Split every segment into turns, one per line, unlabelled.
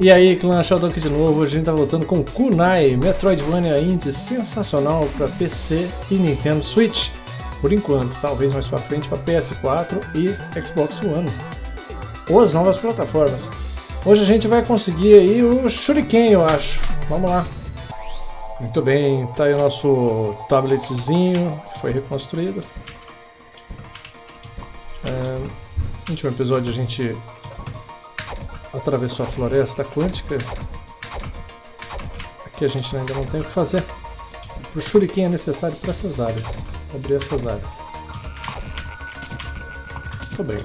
E aí, clã Sheldon aqui de novo, hoje a gente tá voltando com Kunai, Metroidvania Indie sensacional para PC e Nintendo Switch. Por enquanto, talvez mais pra frente para PS4 e Xbox One. Ou as novas plataformas. Hoje a gente vai conseguir aí o Shuriken, eu acho. Vamos lá. Muito bem, tá aí o nosso tabletzinho, que foi reconstruído. É, no último episódio a gente atravessou a floresta quântica. Aqui a gente ainda não tem o que fazer. O shuriken é necessário para essas áreas, abrir essas áreas. Muito bem.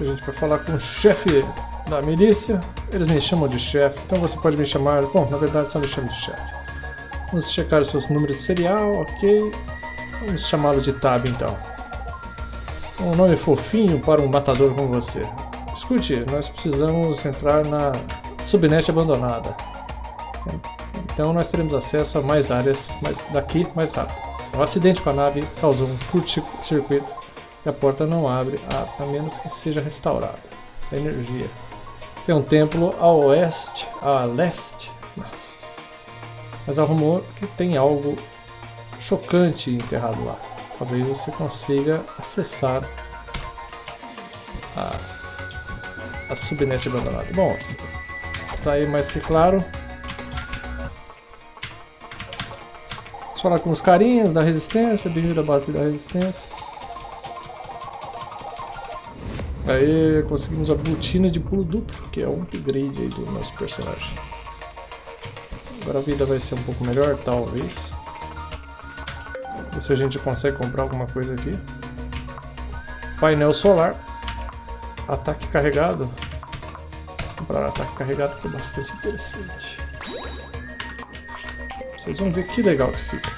A gente vai falar com o chefe da milícia. Eles me chamam de chefe, então você pode me chamar... Bom, na verdade só me chama de chefe. Vamos checar os seus números de serial, ok. Vamos chamá-lo de Tab então. Um nome fofinho para um matador como você. Escute, nós precisamos entrar na subnet abandonada. Então nós teremos acesso a mais áreas mais daqui mais rápido. O acidente com a nave causou um curto-circuito e a porta não abre a, a menos que seja restaurada. A energia. Tem um templo a oeste, a leste, mas, mas há rumor que tem algo chocante enterrado lá. Talvez você consiga acessar a a subnet abandonada. Bom, tá aí mais que claro. Vamos falar com os carinhas da resistência, bem-vindo à base da resistência. Aí conseguimos a botina de pulo duplo, que é um upgrade aí do nosso personagem. Agora a vida vai ser um pouco melhor, talvez. Ver se a gente consegue comprar alguma coisa aqui. Painel solar. Ataque carregado. Comprar ataque carregado que é bastante interessante. Vocês vão ver que legal que fica.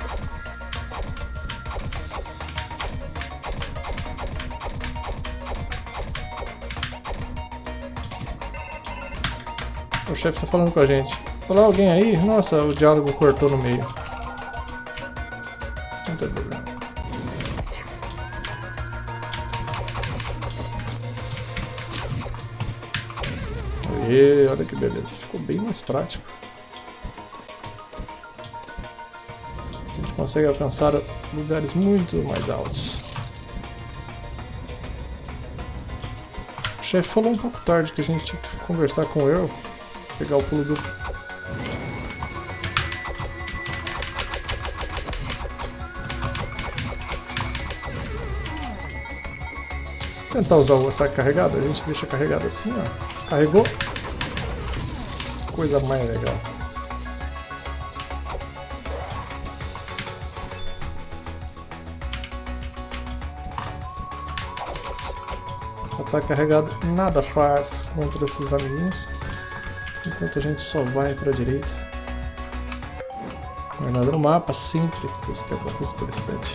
O chefe está falando com a gente. Olá, alguém aí? Nossa, o diálogo cortou no meio. E olha que beleza, ficou bem mais prático. A gente consegue alcançar lugares muito mais altos. O chefe falou um pouco tarde que a gente tinha que conversar com eu, pegar o pulo do tentar usar o ataque carregado, a gente deixa carregado assim, ó. Carregou, coisa mais legal. Ataque carregado nada faz contra esses amiguinhos, enquanto a gente só vai para a direita. É nada no mapa, sempre, isso tem alguma coisa interessante.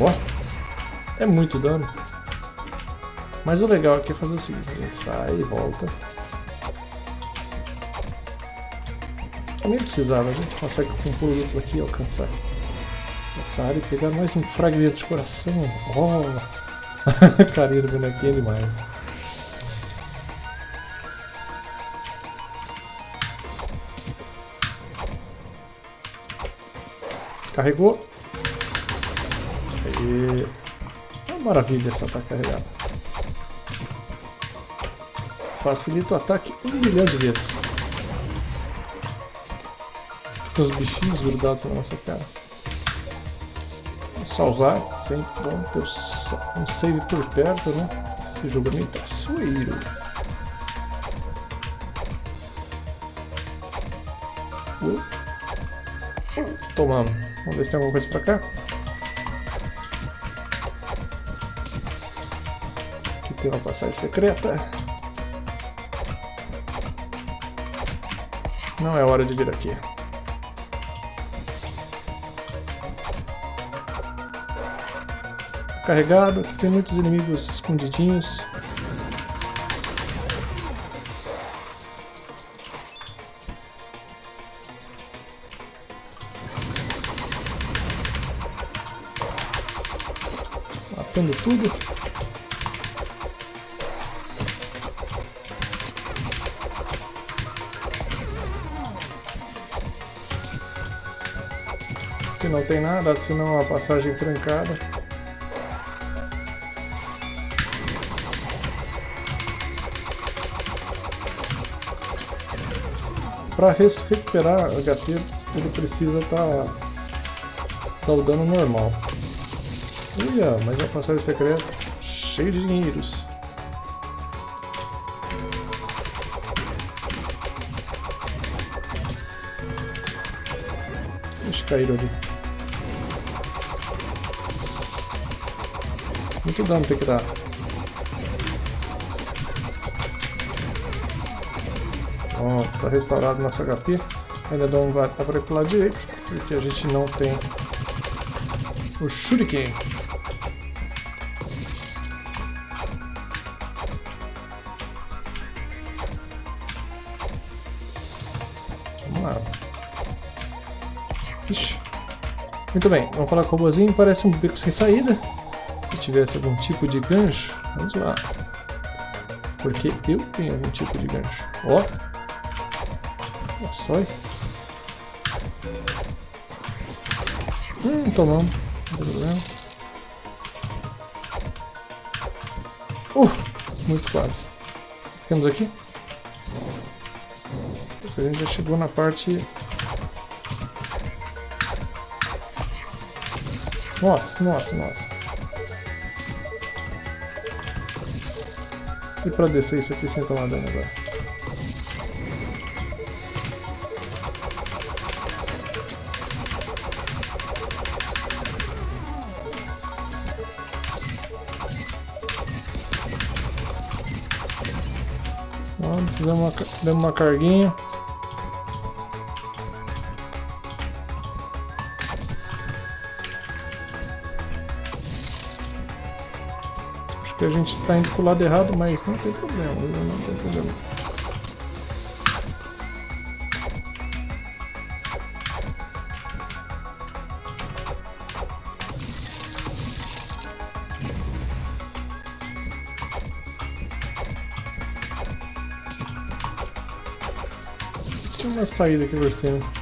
Ó, é muito dano. Mas o legal aqui é fazer o seguinte, a gente sai e volta. Nem precisava, a gente consegue com um pulo aqui alcançar essa área e pegar mais um fragmento de coração. Oh! Carinho do bonequinho é demais. Carregou. E... É uma maravilha essa tá carregada facilita o ataque um milhão de vezes. Tem os bichinhos grudados na nossa cara. Vou salvar, sempre bom ter um save por perto, né? Esse jogo é meio traiçoeiro. Uh. Tomamos. Vamos ver se tem alguma coisa pra cá. Aqui tem uma passagem secreta. Não é hora de vir aqui. Carregado, aqui tem muitos inimigos escondidinhos. Matando tudo. Não tem nada, senão uma passagem trancada. Para recuperar HP, ele precisa estar tá, tá o dano normal. Ia, mas uma passagem secreta cheia de dinheiros. Eles caíram ali. Muito dano tem que dar. Pronto, está restaurado nosso HP. Ainda não vai estar para o lado direito, porque a gente não tem o Shuriken. Vamos lá. Muito bem, vamos falar com o robozinho. Parece um beco sem saída. Se tivesse algum tipo de gancho, vamos lá. Porque eu tenho algum tipo de gancho. Ó, só. Hum, tomamos. Não tem problema. Uh, muito quase. Ficamos aqui. A gente já chegou na parte... Nossa, nossa, nossa. E pra descer isso aqui sem tomar dano agora? Deu uma, deu uma carguinha. Gente está indo para o lado errado, mas não tem problema, não tem problema. Tinha uma saída aqui por cima.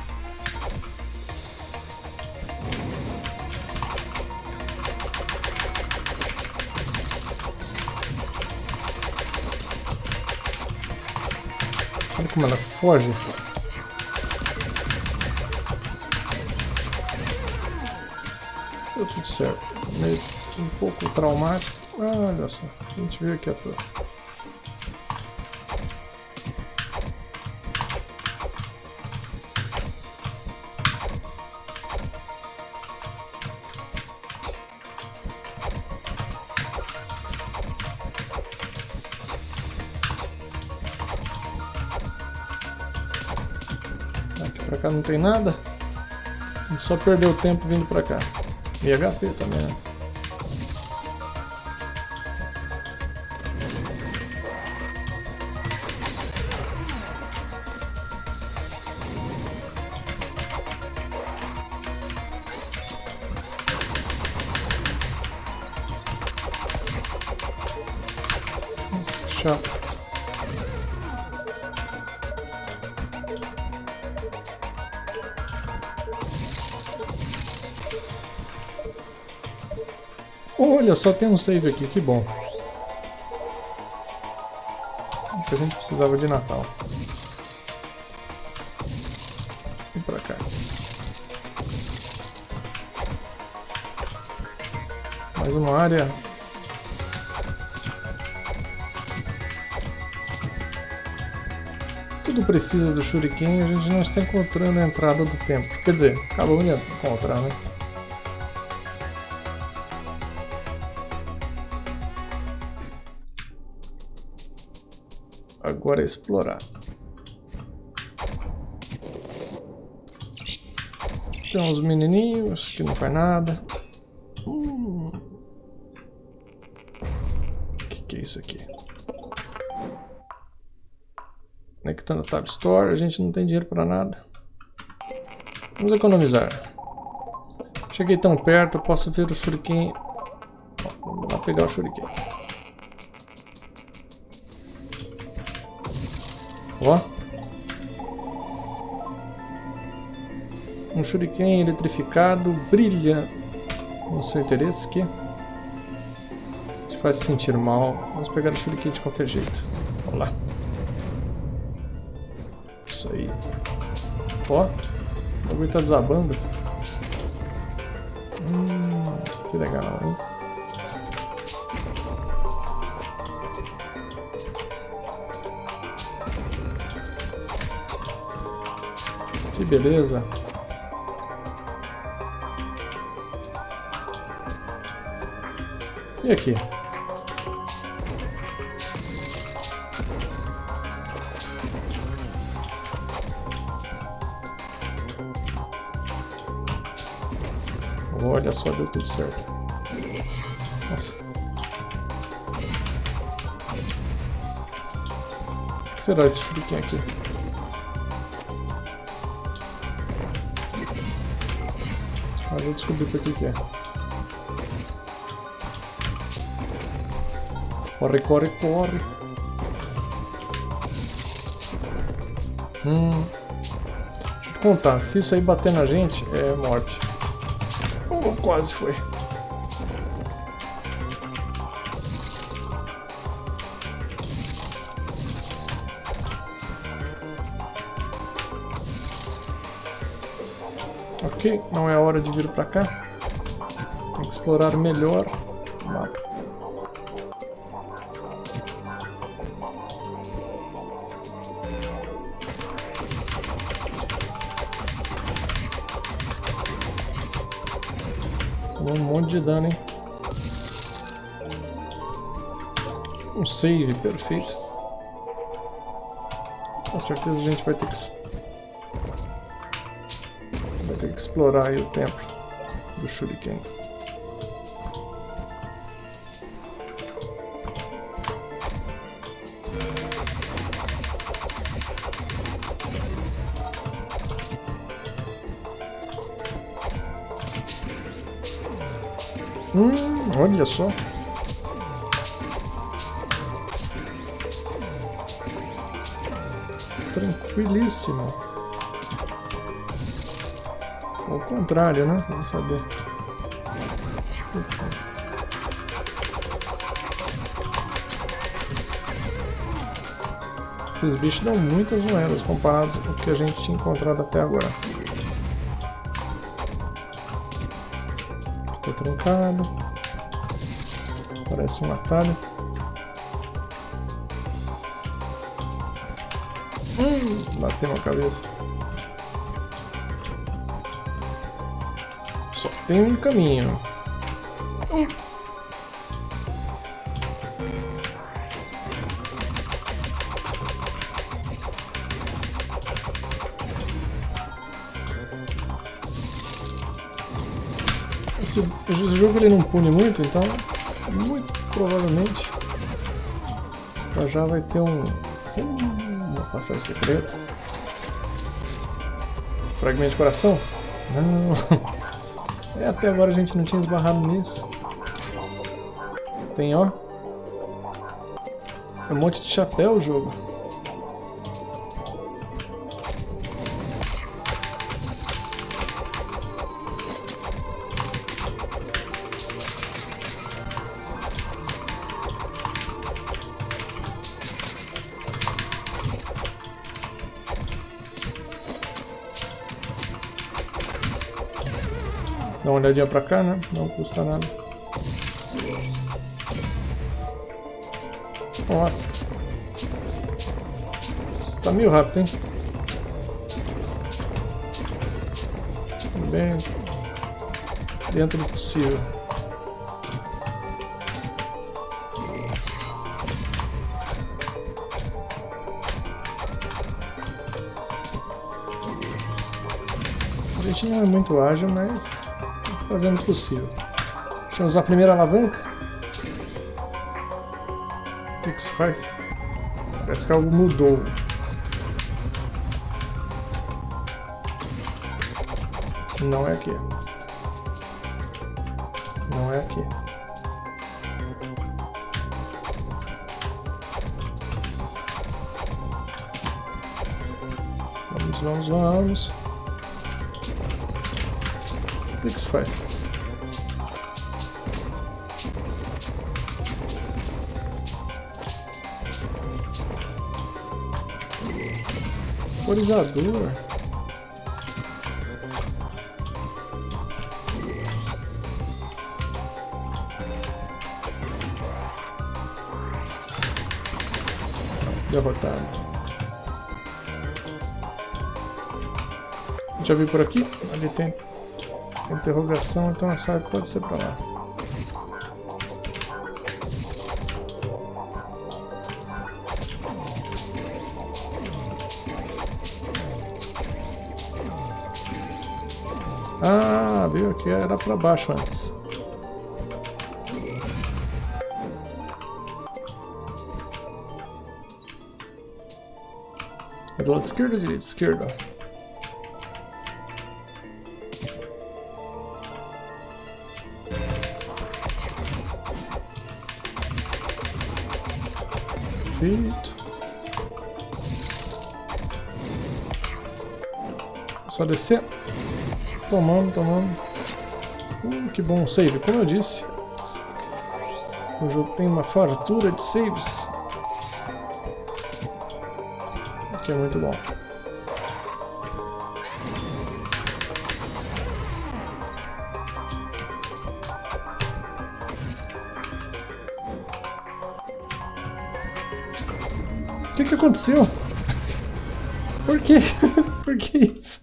Foge. Deu tudo certo. Meio um pouco traumático. Olha só, a gente veio aqui à toa. Cá não tem nada. E só perdeu tempo vindo pra cá. E HP também, né? Olha, só tem um save aqui, que bom. O que a gente precisava de Natal. Vem pra cá. Mais uma área. Tudo precisa do Shuriken, a gente não está encontrando a entrada do tempo. Quer dizer, acabamos de encontrar, né? Agora é explorar. Tem uns menininhos que não faz nada. Hum. Que que é isso aqui? Conectando a Tab Store, a gente não tem dinheiro para nada. Vamos economizar. Cheguei tão perto, posso ver o shuriken. Vamos lá pegar o shuriken. Um shuriken eletrificado brilha no seu interesse aqui. Te faz se sentir mal. Vamos pegar o shuriken de qualquer jeito. Vamos lá. Isso aí. Ó, o bagulho tá desabando. Hum, que legal, hein? Que beleza. E aqui? Olha só, deu tudo certo. Nossa. O que será esse shuriken aqui? Ah, vou descobrir o que é. Corre, corre, corre. Hum. Deixa eu te contar, se isso aí bater na gente, é morte. Oh, quase foi. Ok, não é hora de vir pra cá. Tem que explorar melhor o mapa. De dano, hein? Um save perfeito. Com certeza a gente vai ter que vai ter que explorar o templo do Shuriken. Olha só. Tranquilíssimo. Ao contrário, né? Vamos saber. Esses bichos dão muitas moedas comparados com o que a gente tinha encontrado até agora. Ficou trancado. Parece um atalho. Hum, bateu a cabeça. Só tem um caminho. Hum. Esse, esse jogo ele não pune muito, então muito provavelmente já já vai ter um uma passagem secreta. Fragmento de coração? Não. É, até agora a gente não tinha esbarrado nisso. Tem, ó. Tem um monte de chapéu o jogo. Dá uma olhadinha pra cá, né? Não custa nada. Nossa. Isso tá meio rápido, hein? Bem dentro do possível. A gente não é muito ágil, mas fazendo o possível. Deixa eu usar a primeira alavanca. O que, que isso faz? Parece que algo mudou. Não é aqui. Não é aqui. Vamos, vamos, vamos. Isso faz? Vaporizador. Derrotado. Já vi por aqui? Ali tem interrogação, então essa pode ser pra lá. Ah, viu que era pra baixo antes. É do lado esquerdo ou direito? Esquerda. Perfeito. Só descer. Tomando, tomando. Hum, que bom save, como eu disse. O jogo tem uma fartura de saves. Que é muito bom. Aconteceu? Por que? Por que isso?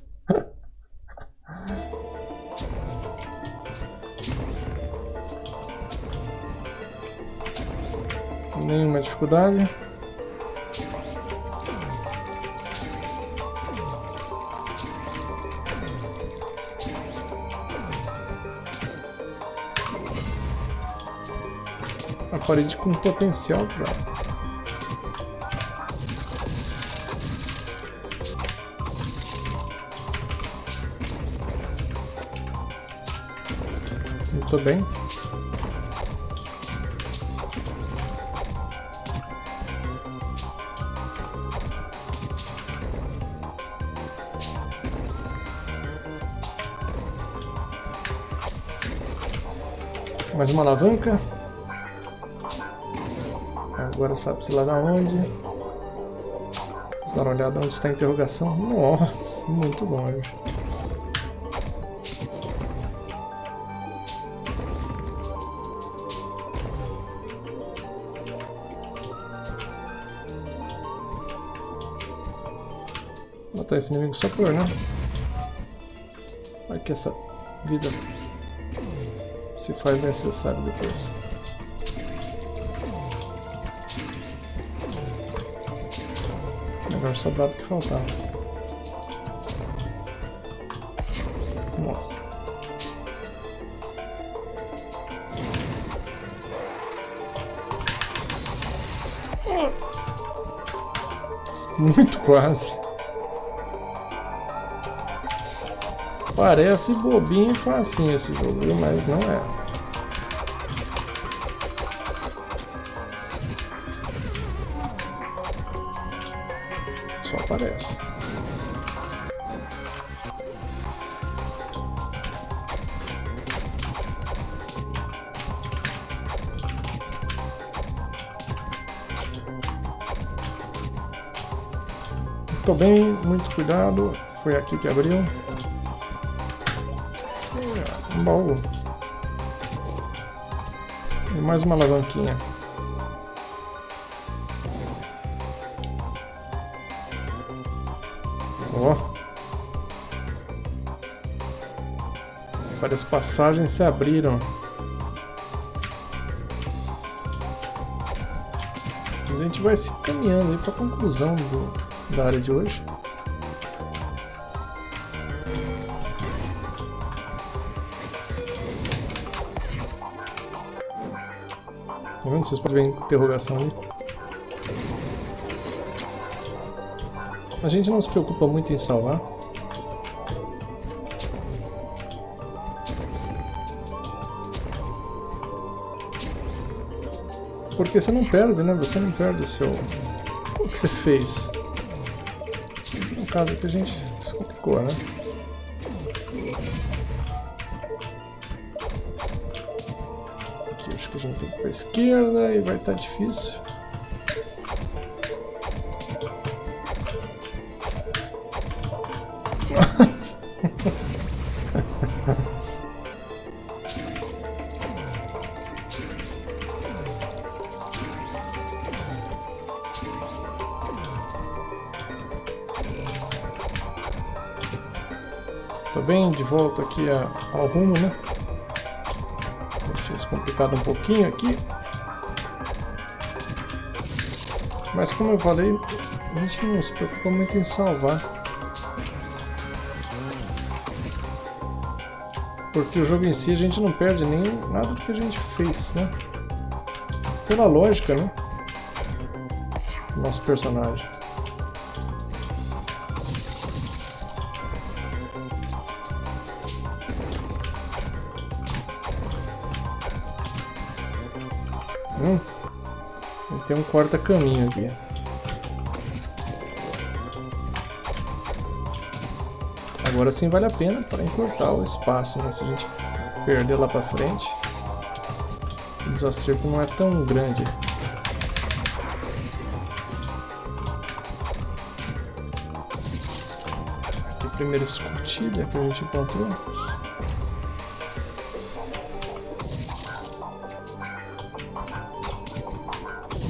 Nenhuma dificuldade. A parede com potencial Muito bem. Mais uma alavanca. Agora sabe-se lá da onde. Vamos dar uma olhada onde está a interrogação. Nossa, muito longe. Matar esse inimigo só por, né? Vai que essa vida se faz necessário depois. Melhor sobrado que faltava. Nossa. Muito quase. Parece bobinho e facinho esse jogo, mas não é. Só parece. Muito bem, muito cuidado. Foi aqui que abriu. Baú. E mais uma alavanquinha. Ó. Várias passagens se abriram. A gente vai se caminhando para a conclusão do, da área de hoje. Tá vendo? Vocês podem ver a interrogação ali. A gente não se preocupa muito em salvar. Porque você não perde, né? Você não perde o seu... O que você fez. No caso que a gente se complicou, né? Pra esquerda e vai estar tá difícil. Nossa. Tá bem, de volta aqui ao rumo, né? Complicado um pouquinho aqui. Mas como eu falei, a gente não se preocupa muito em salvar. Porque o jogo em si a gente não perde nem nada do que a gente fez, né? Pela lógica, né? Nosso personagem. Tem um corta-caminho aqui. Agora sim vale a pena para encurtar o espaço, né? Se a gente perder lá para frente, o desacerto não é tão grande. Aqui a primeira escotilha que a gente encontrou.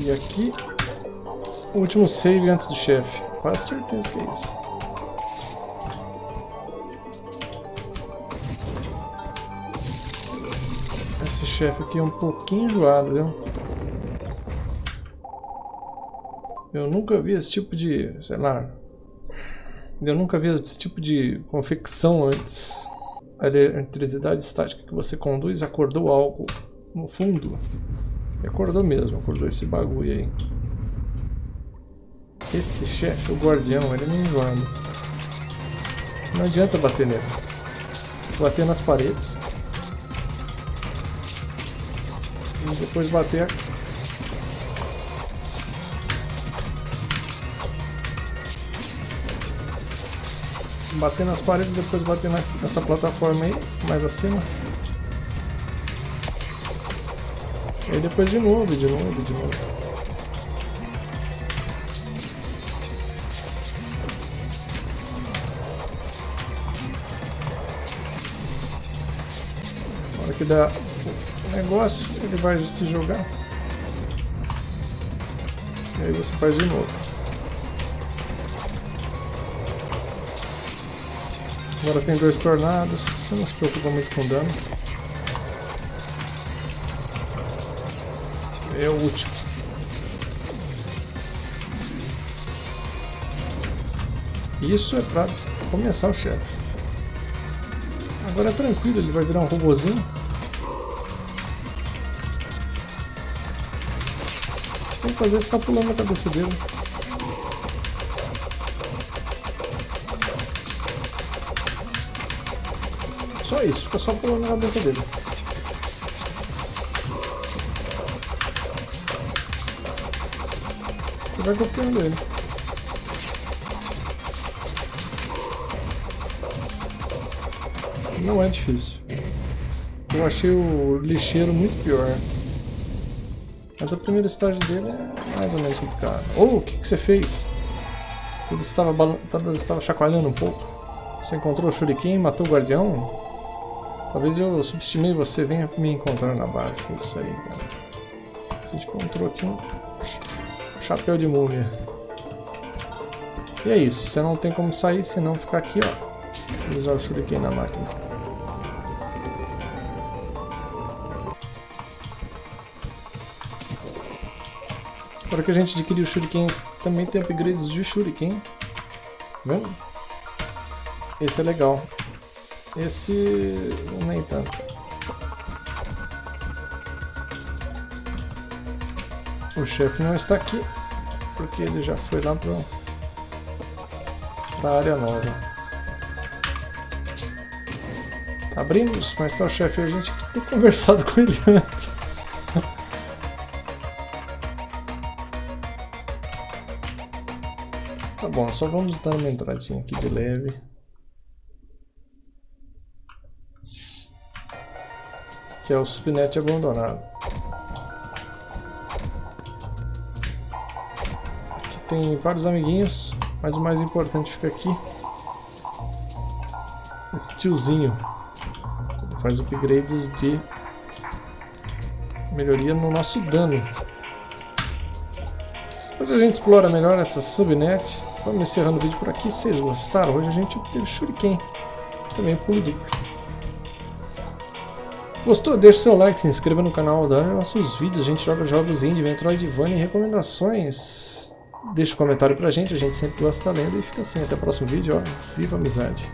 E aqui, o último save antes do chefe. Quase certeza que é isso. Esse chefe aqui é um pouquinho enjoado, viu? Eu nunca vi esse tipo de, sei lá, eu nunca vi esse tipo de confecção antes. A eletricidade estática que você conduz acordou algo no fundo. Acordou mesmo, acordou esse bagulho aí. Esse chefe, o guardião, ele não enjoando. Não adianta bater nele. Bater nas paredes. E depois bater bater nas paredes, depois bater nessa plataforma aí, mais acima. Aí depois de novo, de novo, de novo. Na hora que dá o negócio, ele vai se jogar. E aí você faz de novo. Agora tem dois tornados, você não se preocupa muito com dano. É o último. Isso é pra começar o chefe. Agora é tranquilo, ele vai virar um robozinho. Tem que fazer ficar pulando na cabeça dele. Só isso, fica só pulando na cabeça dele. Vai golpeando ele. Não é difícil. Eu achei o lixeiro muito pior. Mas a primeira estágio dele é mais ou menos complicada. Oh, o que, que você fez? Ele estava, estava chacoalhando um pouco. Você encontrou o Shuriken, matou o guardião? Talvez eu subestimei você, venha me encontrar na base. Isso aí, cara. A gente encontrou aqui um chapéu de múmia. E é isso, você não tem como sair se não ficar aqui, ó. Usar o shuriken na máquina. Agora que a gente adquiriu o shuriken, também tem upgrades de shuriken. Tá vendo? Esse é legal. Esse nem tanto. O chefe não está aqui, porque ele já foi lá para a área nova. Abrimos, mas está o chefe a gente tem conversado com ele antes. tá bom, só vamos dar uma entradinha aqui de leve. Que é o subnet abandonado. Tem vários amiguinhos, mas o mais importante fica aqui. Esse tiozinho. Ele faz upgrades de melhoria no nosso dano. Depois a gente explora melhor essa subnet. Vamos encerrando o vídeo por aqui. Se vocês gostaram, hoje a gente obteve Shuriken. Também pulo duplo. Gostou? Deixe seu like, se inscreva no canal, dá nossos vídeos. A gente joga jogos indie, Metroidvania e recomendações. Deixe um comentário pra gente, a gente sempre gosta de estar lendo. E fica assim, até o próximo vídeo. Ó, viva amizade!